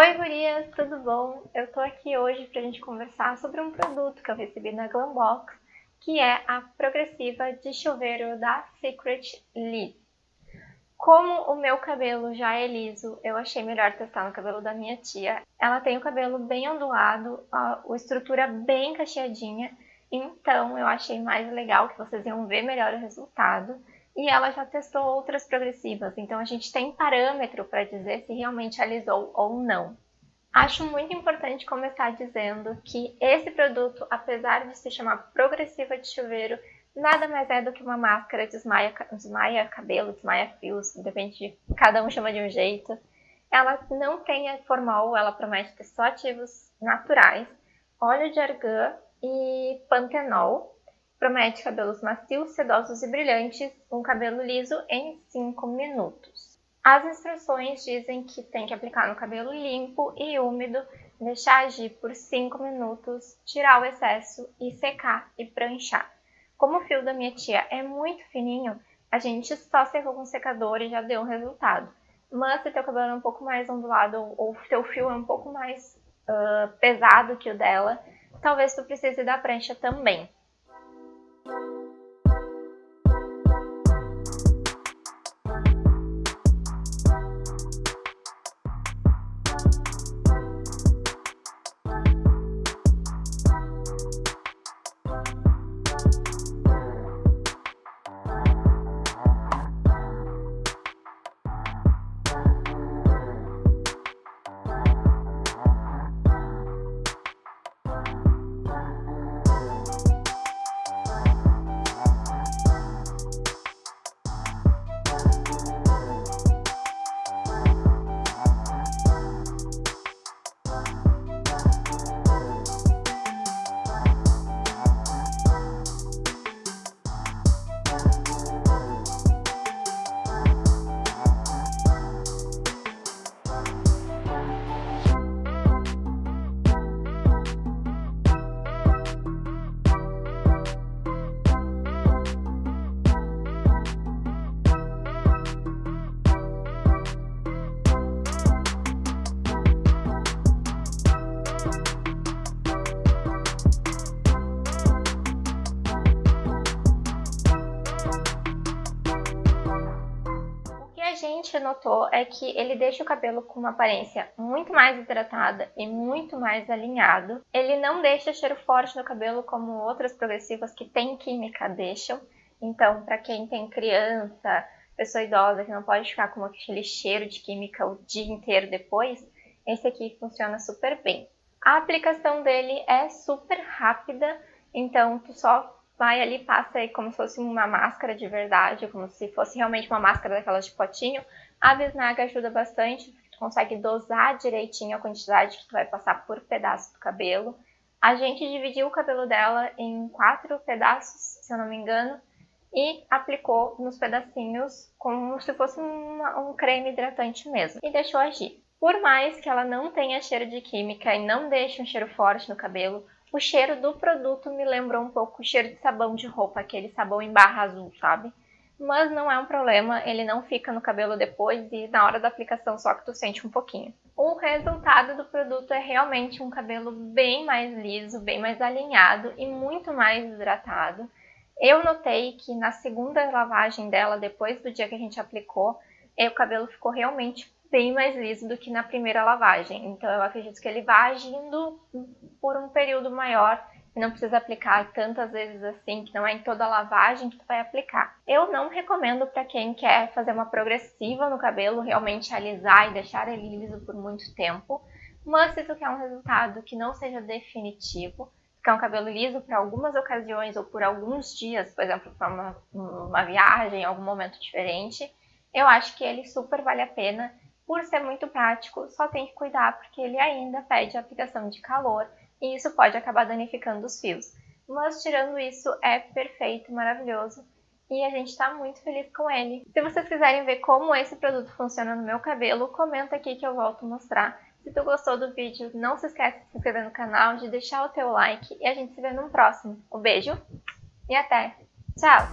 Oi gurias, tudo bom? Eu tô aqui hoje pra gente conversar sobre um produto que eu recebi na Glambox, que é a progressiva de chuveiro da Secret Liss. Como o meu cabelo já é liso, eu achei melhor testar no cabelo da minha tia. Ela tem o cabelo bem ondulado, a, a estrutura bem cacheadinha, então eu achei mais legal que vocês iam ver melhor o resultado e ela já testou outras progressivas, então a gente tem parâmetro para dizer se realmente alisou ou não. Acho muito importante começar dizendo que esse produto, apesar de se chamar progressiva de chuveiro, nada mais é do que uma máscara desmaia, desmaia cabelo, desmaia fios, depende de cada um chama de um jeito. Ela não tem formol, ela promete ter só ativos naturais, óleo de argan e pantenol, Promete cabelos macios, sedosos e brilhantes, um cabelo liso em 5 minutos. As instruções dizem que tem que aplicar no cabelo limpo e úmido, deixar agir por 5 minutos, tirar o excesso e secar e pranchar. Como o fio da minha tia é muito fininho, a gente só secou com secador e já deu um resultado. Mas se teu cabelo é um pouco mais ondulado ou teu fio é um pouco mais uh, pesado que o dela, talvez tu precise da prancha também. Gente notou é que ele deixa o cabelo com uma aparência muito mais hidratada e muito mais alinhado. Ele não deixa cheiro forte no cabelo como outras progressivas que têm química deixam. Então, para quem tem criança, pessoa idosa que não pode ficar com aquele cheiro de química o dia inteiro depois, esse aqui funciona super bem. A aplicação dele é super rápida, então tu só vai ali, passa aí como se fosse uma máscara de verdade, como se fosse realmente uma máscara daquelas de potinho. A bisnaga ajuda bastante, tu consegue dosar direitinho a quantidade que tu vai passar por pedaço do cabelo. A gente dividiu o cabelo dela em quatro pedaços, se eu não me engano, e aplicou nos pedacinhos como se fosse um creme hidratante mesmo, e deixou agir. Por mais que ela não tenha cheiro de química e não deixe um cheiro forte no cabelo, o cheiro do produto me lembrou um pouco o cheiro de sabão de roupa, aquele sabão em barra azul, sabe? Mas não é um problema, ele não fica no cabelo depois e na hora da aplicação só que tu sente um pouquinho. O resultado do produto é realmente um cabelo bem mais liso, bem mais alinhado e muito mais hidratado. Eu notei que na segunda lavagem dela, depois do dia que a gente aplicou, o cabelo ficou realmente bem mais liso do que na primeira lavagem. Então eu acredito que ele vai agindo por um período maior e não precisa aplicar tantas vezes assim, que não é em toda a lavagem que tu vai aplicar. Eu não recomendo para quem quer fazer uma progressiva no cabelo, realmente alisar e deixar ele liso por muito tempo, mas se tu quer um resultado que não seja definitivo, quer um cabelo liso para algumas ocasiões ou por alguns dias, por exemplo, para uma, uma viagem, algum momento diferente, eu acho que ele super vale a pena por ser muito prático, só tem que cuidar porque ele ainda pede aplicação de calor e isso pode acabar danificando os fios. Mas tirando isso, é perfeito, maravilhoso e a gente está muito feliz com ele. Se vocês quiserem ver como esse produto funciona no meu cabelo, comenta aqui que eu volto a mostrar. Se tu gostou do vídeo, não se esquece de se inscrever no canal, de deixar o teu like e a gente se vê no próximo. Um beijo e até! Tchau!